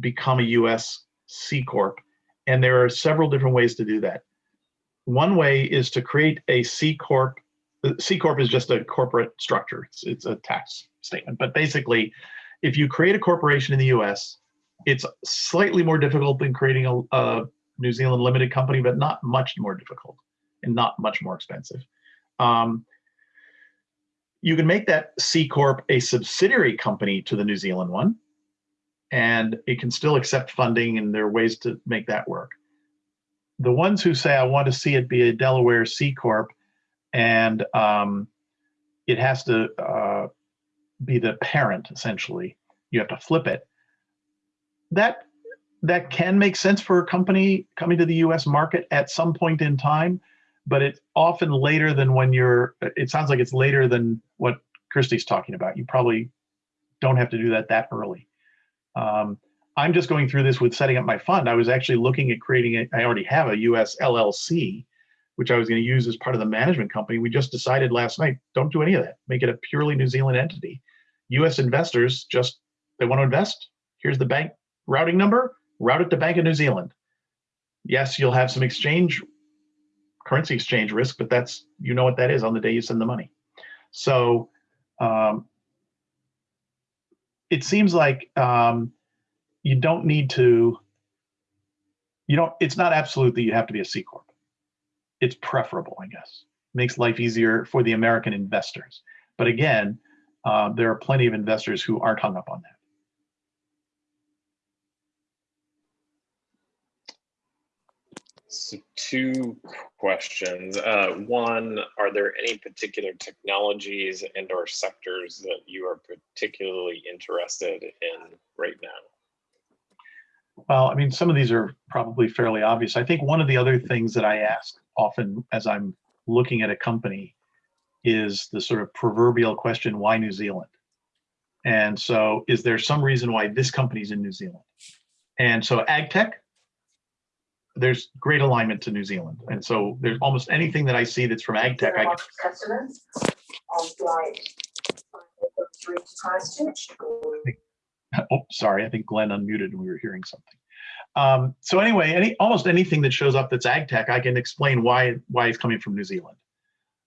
become a US C Corp. And there are several different ways to do that. One way is to create a C Corp. The C Corp is just a corporate structure, it's, it's a tax statement. But basically, if you create a corporation in the US, it's slightly more difficult than creating a, a New Zealand limited company, but not much more difficult and not much more expensive. Um, you can make that C Corp a subsidiary company to the New Zealand one, and it can still accept funding, and there are ways to make that work. The ones who say, I want to see it be a Delaware C Corp, and um, it has to uh, be the parent, essentially, you have to flip it. that that can make sense for a company coming to the U.S. market at some point in time, but it's often later than when you're. It sounds like it's later than what Christie's talking about. You probably don't have to do that that early. Um, I'm just going through this with setting up my fund. I was actually looking at creating it. I already have a U.S. LLC, which I was going to use as part of the management company. We just decided last night, don't do any of that. Make it a purely New Zealand entity. U.S. investors just they want to invest. Here's the bank routing number. Route it to Bank of New Zealand. Yes, you'll have some exchange currency exchange risk, but that's you know what that is on the day you send the money. So um, it seems like um, you don't need to. You don't. It's not absolute that you have to be a C corp. It's preferable, I guess. Makes life easier for the American investors. But again, uh, there are plenty of investors who aren't hung up on that. So two questions. Uh, one, are there any particular technologies and or sectors that you are particularly interested in right now? Well, I mean, some of these are probably fairly obvious. I think one of the other things that I ask often as I'm looking at a company is the sort of proverbial question, why New Zealand? And so is there some reason why this company's in New Zealand? And so ag tech, there's great alignment to New Zealand. And so there's almost anything that I see that's from ag tech, I get Customers on flight three to Christchurch. oh, sorry, I think Glenn unmuted and we were hearing something. Um, so anyway, any almost anything that shows up that's ag tech, I can explain why why it's coming from New Zealand.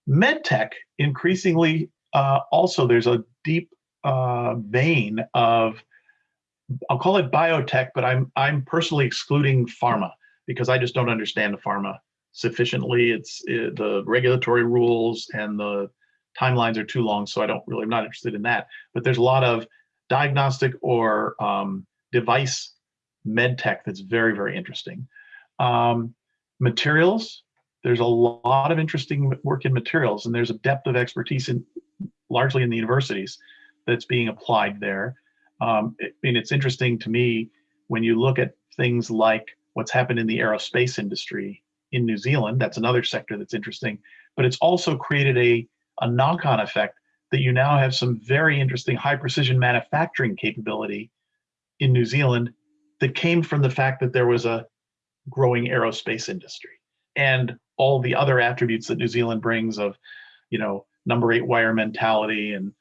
Med tech, increasingly, uh, also there's a deep uh, vein of, I'll call it biotech, but I'm I'm personally excluding pharma because I just don't understand the pharma sufficiently. It's it, the regulatory rules and the timelines are too long, so I don't really, I'm not interested in that. But there's a lot of diagnostic or um, device med tech that's very, very interesting. Um, materials, there's a lot of interesting work in materials, and there's a depth of expertise in largely in the universities that's being applied there. Um, I mean, it's interesting to me when you look at things like what's happened in the aerospace industry in New Zealand. That's another sector that's interesting, but it's also created a, a knock-on effect that you now have some very interesting high precision manufacturing capability in New Zealand that came from the fact that there was a growing aerospace industry and all the other attributes that New Zealand brings of, you know, number eight wire mentality and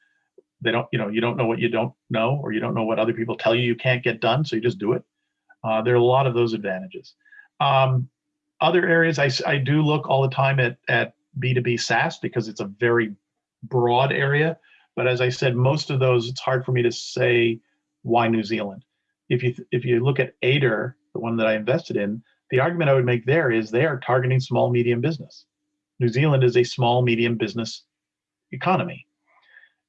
they don't, you know, you don't know what you don't know or you don't know what other people tell you you can't get done, so you just do it. Uh, there are a lot of those advantages. Um, other areas, I, I do look all the time at, at B2B SaaS because it's a very broad area. But as I said, most of those, it's hard for me to say why New Zealand. If you, if you look at Ader, the one that I invested in, the argument I would make there is they are targeting small, medium business. New Zealand is a small, medium business economy.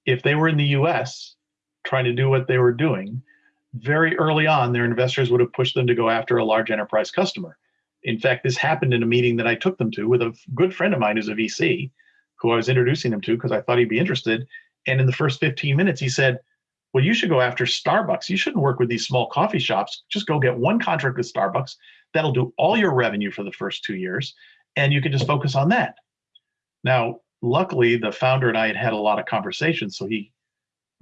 If they were in the US trying to do what they were doing, very early on, their investors would have pushed them to go after a large enterprise customer. In fact, this happened in a meeting that I took them to with a good friend of mine who's a VC, who I was introducing them to because I thought he'd be interested. And in the first 15 minutes, he said, Well, you should go after Starbucks. You shouldn't work with these small coffee shops. Just go get one contract with Starbucks. That'll do all your revenue for the first two years, and you can just focus on that. Now, luckily, the founder and I had had a lot of conversations, so he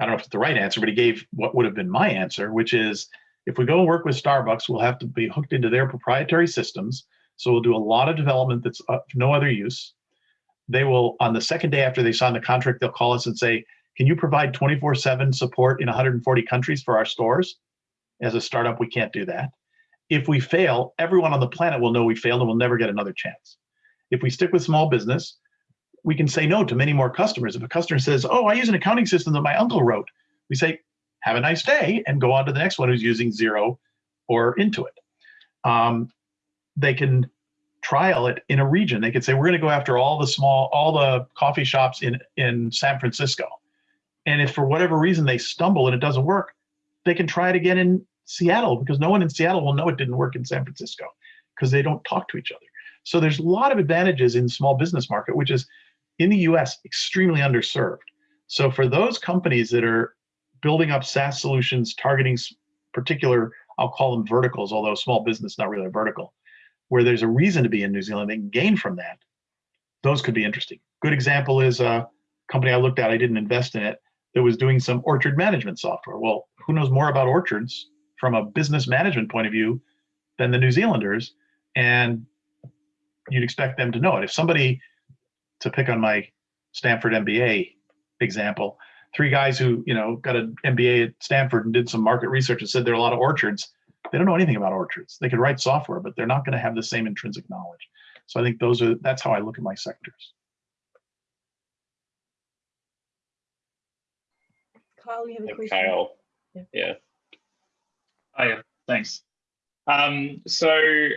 I don't know if it's the right answer, but he gave what would have been my answer, which is if we go and work with Starbucks, we'll have to be hooked into their proprietary systems. So we'll do a lot of development that's of no other use. They will, on the second day after they sign the contract, they'll call us and say, can you provide 24 seven support in 140 countries for our stores? As a startup, we can't do that. If we fail, everyone on the planet will know we failed and we'll never get another chance. If we stick with small business, we can say no to many more customers. If a customer says, oh, I use an accounting system that my uncle wrote, we say, have a nice day and go on to the next one who's using Xero or Intuit. Um, they can trial it in a region. They could say, we're going to go after all the small, all the coffee shops in, in San Francisco. And if for whatever reason they stumble and it doesn't work, they can try it again in Seattle because no one in Seattle will know it didn't work in San Francisco because they don't talk to each other. So there's a lot of advantages in small business market, which is in the US extremely underserved. So for those companies that are building up SaaS solutions targeting particular I'll call them verticals, although small business not really a vertical, where there's a reason to be in New Zealand, they can gain from that. Those could be interesting. Good example is a company I looked at, I didn't invest in it, that was doing some orchard management software. Well, who knows more about orchards from a business management point of view than the New Zealanders? And you'd expect them to know it. If somebody, to pick on my Stanford MBA example, three guys who you know got an MBA at Stanford and did some market research and said there are a lot of orchards. They don't know anything about orchards. They could write software, but they're not going to have the same intrinsic knowledge. So I think those are that's how I look at my sectors. Kyle, you have a question? Kyle, Yeah. yeah, Oh, yeah, thanks. Um, so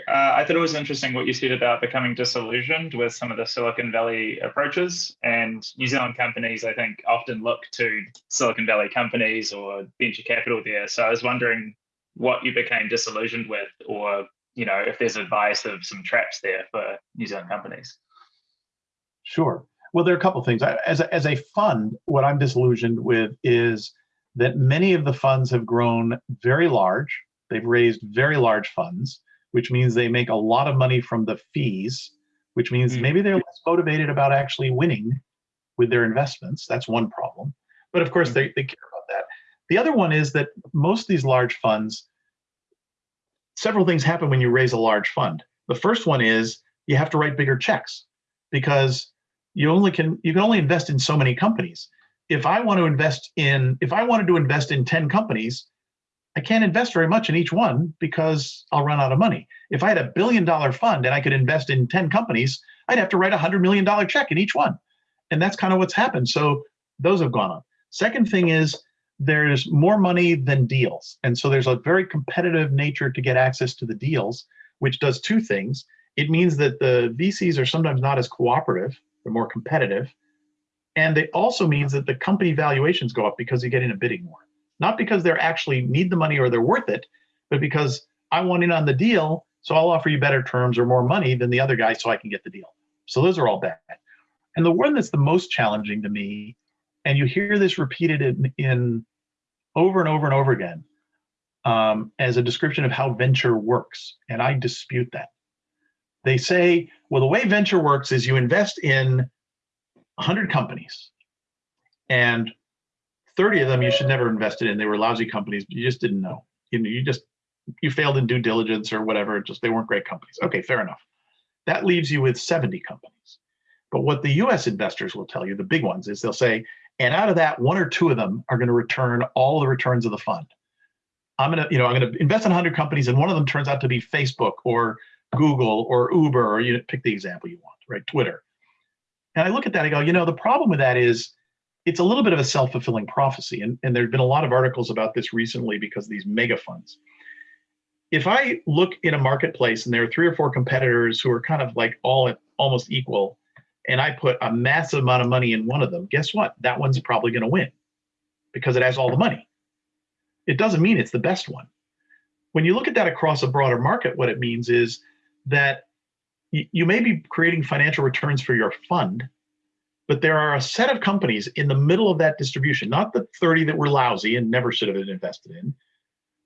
uh, I thought it was interesting what you said about becoming disillusioned with some of the Silicon Valley approaches. And New Zealand companies, I think, often look to Silicon Valley companies or venture capital there. So I was wondering what you became disillusioned with, or you know, if there's advice of some traps there for New Zealand companies. Sure. Well, there are a couple of things. As a, as a fund, what I'm disillusioned with is that many of the funds have grown very large. They've raised very large funds, which means they make a lot of money from the fees, which means Mm. maybe they're less motivated about actually winning with their investments. That's one problem. But of course, Mm. they, they care about that. The other one is that most of these large funds, several things happen when you raise a large fund. The first one is you have to write bigger checks because you only can you can only invest in so many companies. If I want to invest in if I wanted to invest in 10 companies, I can't invest very much in each one because I'll run out of money. If I had a billion dollar fund and I could invest in 10 companies, I'd have to write a hundred million dollar check in each one. And that's kind of what's happened. So those have gone up. Second thing is there's more money than deals. And so there's a very competitive nature to get access to the deals, which does two things. It means that the VCs are sometimes not as cooperative, they're more competitive. And it also means that the company valuations go up because you get in a bidding war. Not because they're actually need the money or they're worth it, but because I want in on the deal, so I'll offer you better terms or more money than the other guy so I can get the deal. So those are all bad. And the one that's the most challenging to me, and you hear this repeated in, in over and over and over again um, as a description of how venture works, and I dispute that. They say, well, the way venture works is you invest in 100 companies, and 30 of them you should never invested in. They were lousy companies, you just didn't know. You know, you just you failed in due diligence or whatever. Just they weren't great companies. Okay, fair enough. That leaves you with 70 companies. But what the U.S. investors will tell you, the big ones, is they'll say, and out of that, one or two of them are going to return all the returns of the fund. I'm gonna, you know, I'm gonna invest in 100 companies, and one of them turns out to be Facebook or Google or Uber, or you pick the example you want, right? Twitter. And I look at that, I go, you know, the problem with that is it's a little bit of a self-fulfilling prophecy. And, and there have been a lot of articles about this recently because these mega funds. If I look in a marketplace and there are three or four competitors who are kind of like all at almost equal, and I put a massive amount of money in one of them, guess what? That one's probably going to win because it has all the money. It doesn't mean it's the best one. When you look at that across a broader market, what it means is that you may be creating financial returns for your fund, but there are a set of companies in the middle of that distribution, not the 30 that were lousy and never should have been invested in,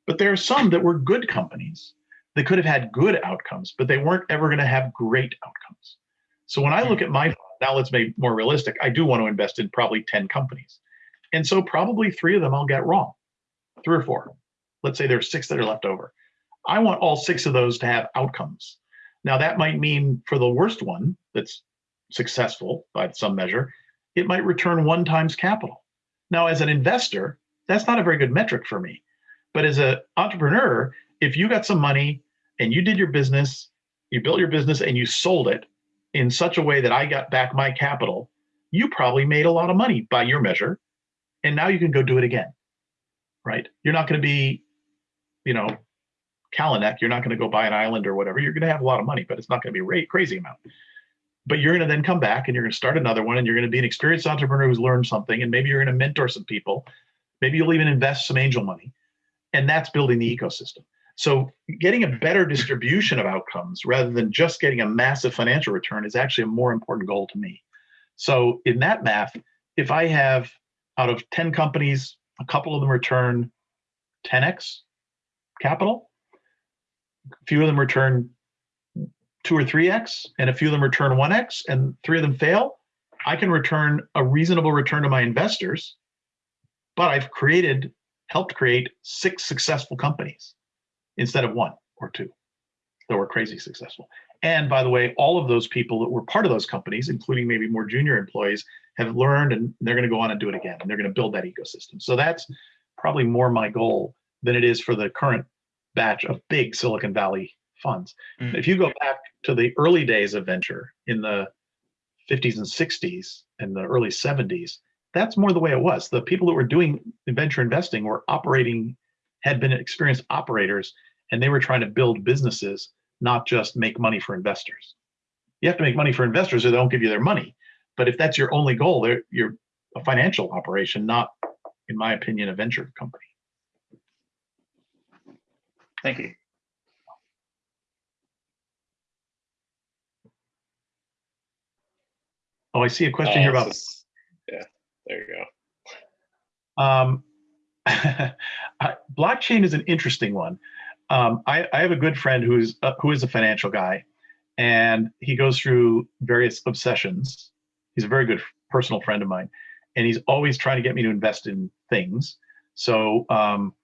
but there are some that were good companies that could have had good outcomes, but they weren't ever going to have great outcomes. So when I look at my hmm. now let's make more realistic, I do want to invest in probably 10 companies. And so probably three of them I'll get wrong, three or four. Let's say there's six that are left over. I want all six of those to have outcomes. Now that might mean for the worst one that's successful by some measure, it might return one times capital. Now, as an investor, that's not a very good metric for me. But as an entrepreneur, if you got some money and you did your business, you built your business and you sold it in such a way that I got back my capital, you probably made a lot of money by your measure. And now you can go do it again, right? You're not going to be, you know, Kalanick, you're not going to go buy an island or whatever. You're going to have a lot of money, but it's not going to be a crazy amount but you're going to then come back and you're going to start another one and you're going to be an experienced entrepreneur who's learned something and maybe you're going to mentor some people. Maybe you'll even invest some angel money. And that's building the ecosystem. So getting a better distribution of outcomes rather than just getting a massive financial return is actually a more important goal to me. So in that math if i have out of 10 companies a couple of them return 10x capital. A few of them return two or three X and a few of them return one X and three of them fail. I can return a reasonable return to my investors, but I've created, helped create six successful companies instead of one or two that were crazy successful. And by the way, all of those people that were part of those companies, including maybe more junior employees, have learned and they're going to go on and do it again. And they're going to build that ecosystem. So that's probably more my goal than it is for the current batch of big Silicon Valley funds. Mm. If you go back to the early days of venture in the 50s and 60s and the early 70s, that's more the way it was. The people that were doing venture investing were operating, had been experienced operators, and they were trying to build businesses, not just make money for investors. You have to make money for investors or they don't give you their money. But if that's your only goal, they're, you're a financial operation, not, in my opinion, a venture company. Thank you. Oh, I see a question here Uh, about this is- Yeah, there you go. Um, I- blockchain is an interesting one. Um, I, I have a good friend who's uh, who is a financial guy, and he goes through various obsessions. He's a very good personal friend of mine, and he's always trying to get me to invest in things. So um,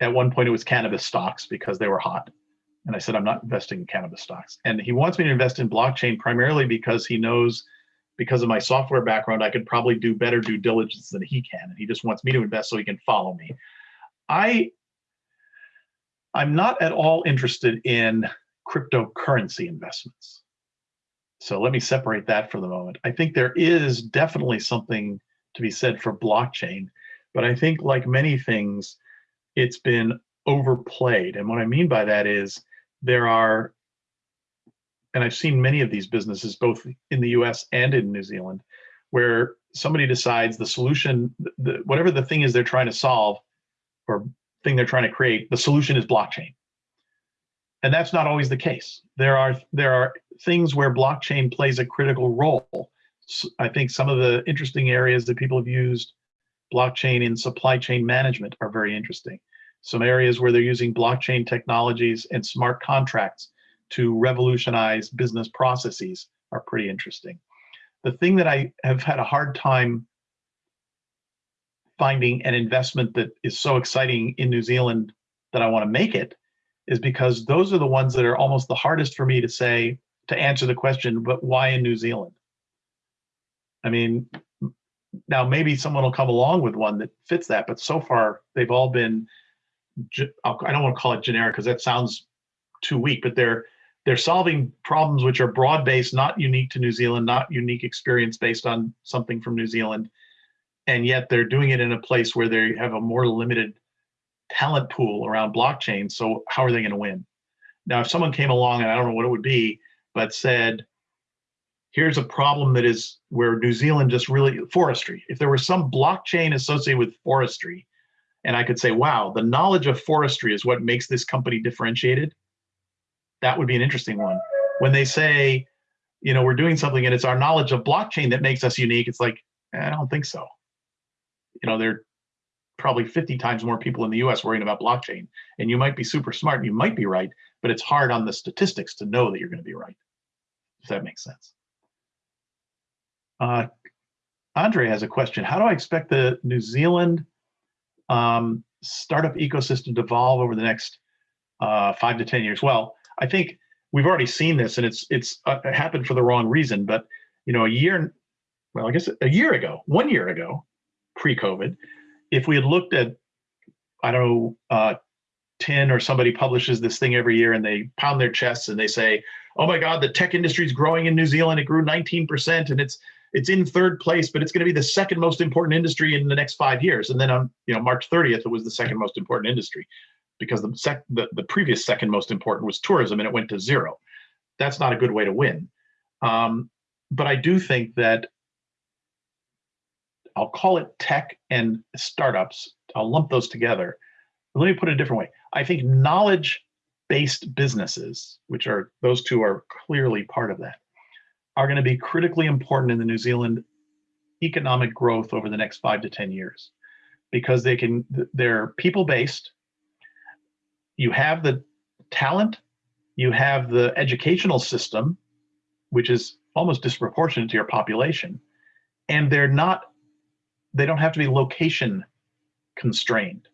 at one point it was cannabis stocks because they were hot, and I said I'm not investing in cannabis stocks. And he wants me to invest in blockchain primarily because he knows because of my software background, I could probably do better due diligence than he can. And he just wants me to invest so he can follow me. I, I'm not at all interested in cryptocurrency investments. So let me separate that for the moment. I think there is definitely something to be said for blockchain, but I think like many things, it's been overplayed. And what I mean by that is there are and I've seen many of these businesses, both in the US and in New Zealand, where somebody decides the solution, the, whatever the thing is they're trying to solve or thing they're trying to create, the solution is blockchain. And that's not always the case. There are, there are things where blockchain plays a critical role. I think some of the interesting areas that people have used blockchain in supply chain management are very interesting. Some areas where they're using blockchain technologies and smart contracts to revolutionize business processes are pretty interesting. The thing that I have had a hard time finding an investment that is so exciting in New Zealand that I want to make it is because those are the ones that are almost the hardest for me to say to answer the question, but why in New Zealand? I mean, now maybe someone will come along with one that fits that, but so far they've all been, I don't want to call it generic because that sounds too weak, but they're they're solving problems which are broad based, not unique to New Zealand, not unique experience based on something from New Zealand. And yet they're doing it in a place where they have a more limited talent pool around blockchain. So how are they going to win? Now, if someone came along and I don't know what it would be, but said, here's a problem that is where New Zealand just really forestry. If there was some blockchain associated with forestry, and I could say, wow, the knowledge of forestry is what makes this company differentiated that would be an interesting one. When they say, you know, we're doing something and it's our knowledge of blockchain that makes us unique, it's like, I don't think so. You know, there are probably 50 times more people in the US worrying about blockchain. And you might be super smart, and you might be right, but it's hard on the statistics to know that you're going to be right. If that makes sense. Uh, Andre has a question. How do I expect the New Zealand um, startup ecosystem to evolve over the next uh, five to 10 years? Well, I think we've already seen this, and it's it's uh, happened for the wrong reason. But you know, a year, well, I guess a year ago, one year ago, pre-COVID, if we had looked at, I don't know, uh, TIN or somebody publishes this thing every year, and they pound their chests and they say, "Oh my God, the tech industry is growing in New Zealand. It grew 19%, and it's it's in third place, but it's going to be the second most important industry in the next five years." And then on you know March 30th, it was the second most important industry because the, sec- the, the previous second most important was tourism and it went to zero. That's not a good way to win. Um, but I do think that I'll call it tech and startups. I'll lump those together. Let me put it a different way. I think knowledge based businesses, which are those two are clearly part of that, are going to be critically important in the New Zealand economic growth over the next five to 10 years because they can, they're people based you have the talent, you have the educational system, which is almost disproportionate to your population, and they're not, they don't have to be location constrained.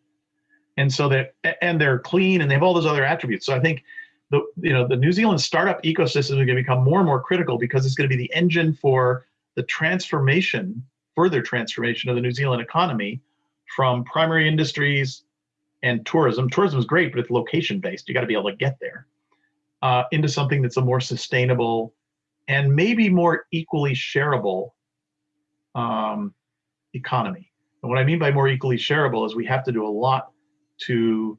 And so they're, and they're clean and they have all those other attributes. So I think the, you know, the New Zealand startup ecosystem is going to become more and more critical because it's going to be the engine for the transformation, further transformation of the New Zealand economy from primary industries and tourism. Tourism is great, but it's location based. You got to be able to get there uh, into something that's a more sustainable and maybe more equally shareable um, economy. And what I mean by more equally shareable is we have to do a lot to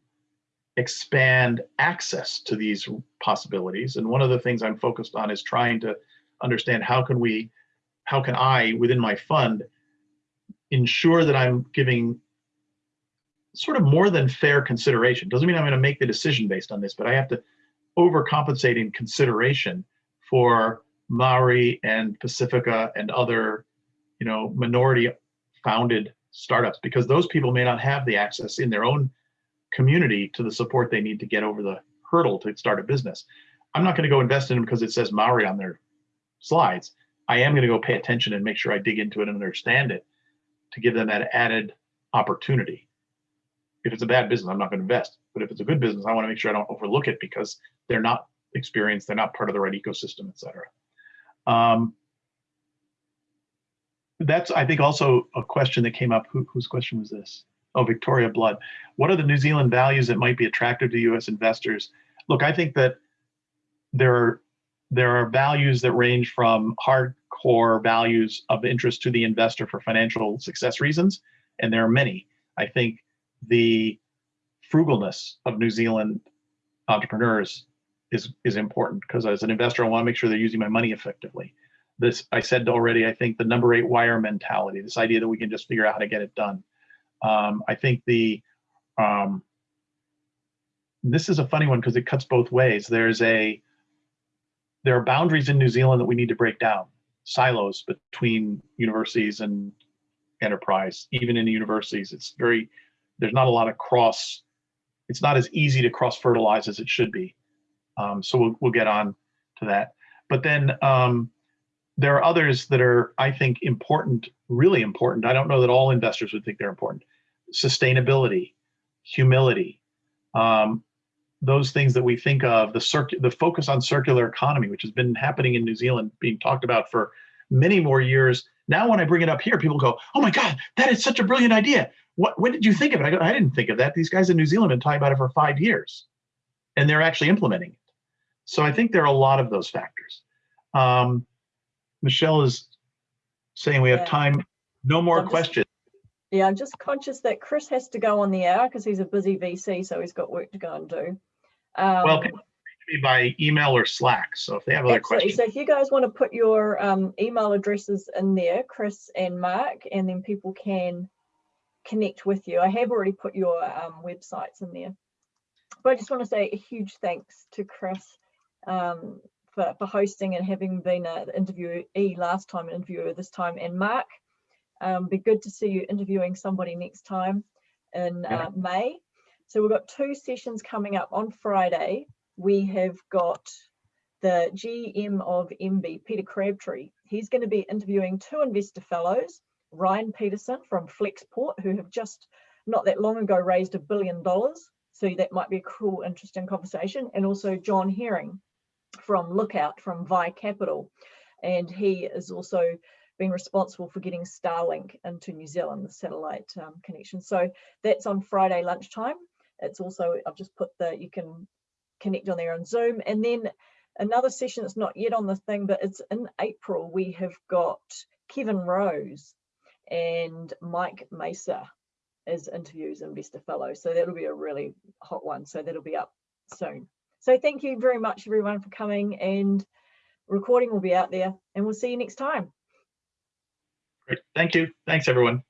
expand access to these possibilities. And one of the things I'm focused on is trying to understand how can we, how can I, within my fund, ensure that I'm giving sort of more than fair consideration. Doesn't mean I'm going to make the decision based on this, but I have to overcompensate in consideration for Maori and Pasifika and other, you know, minority founded startups because those people may not have the access in their own community to the support they need to get over the hurdle to start a business. I'm not going to go invest in them because it says Maori on their slides. I am going to go pay attention and make sure I dig into it and understand it to give them that added opportunity. If it's a bad business, I'm not going to invest. But if it's a good business, I want to make sure I don't overlook it because they're not experienced, they're not part of the right ecosystem, et cetera. Um, that's, I think, also a question that came up. Who, whose question was this? Oh, Victoria Blood. What are the New Zealand values that might be attractive to U.S. investors? Look, I think that there are there are values that range from hardcore values of interest to the investor for financial success reasons, and there are many. I think the frugalness of New Zealand entrepreneurs is is important because as an investor, I want to make sure they're using my money effectively. This I said already. I think the number eight wire mentality, this idea that we can just figure out how to get it done. Um, I think the um, this is a funny one because it cuts both ways. There's a there are boundaries in New Zealand that we need to break down, silos between universities and enterprise. Even in the universities, it's very there's not a lot of cross. It's not as easy to cross fertilize as it should be. Um, so we'll we'll get on to that. But then um, there are others that are, I think, important, really important. I don't know that all investors would think they're important. Sustainability, humility, um, those things that we think of, the circ- the focus on circular economy, which has been happening in New Zealand, being talked about for many more years. Now, when I bring it up here, people go, "Oh my God, that is such a brilliant idea! What? When did you think of it?" I go, "I didn't think of that. These guys in New Zealand have been talking about it for five years, and they're actually implementing it." So I think there are a lot of those factors. Um, Michelle is saying we have Yeah. time. No more just- questions. Yeah, I'm just conscious that Chris has to go on the hour because he's a busy VC, so he's got work to go and do. Well, Um, people reach me by email or Slack. So if they have other Absolutely. questions, So if you guys want to put your um, email addresses in there, Chris and Mark, and then people can connect with you. I have already put your um, websites in there. But I just want to say a huge thanks to Chris um, for, for hosting and having been an interviewee last time, an interviewer this time, and Mark. Um, be good to see you interviewing somebody next time in Yeah. uh, May. So we've got two sessions coming up on Friday. We have got the GM of MB, Peter Crabtree. He's going to be interviewing two investor fellows, Ryan Petersen from Flexport, who have just not that long ago raised a billion dollars. So that might be a cool, interesting conversation. And also John Herring from Lookout from Vi Capital. And he is also been responsible for getting Starlink into New Zealand, the satellite um, connection. So that's on Friday lunchtime. It's also, I've just put the, you can connect on there on Zoom. And then another session that's not yet on the thing, but it's in April. We have got Kevin Rose and Mike Mesa as interviews investor fellow. So that'll be a really hot one. So that'll be up soon. So thank you very much everyone for coming and recording will be out there and we'll see you next time. great. Thank you. Thanks, everyone.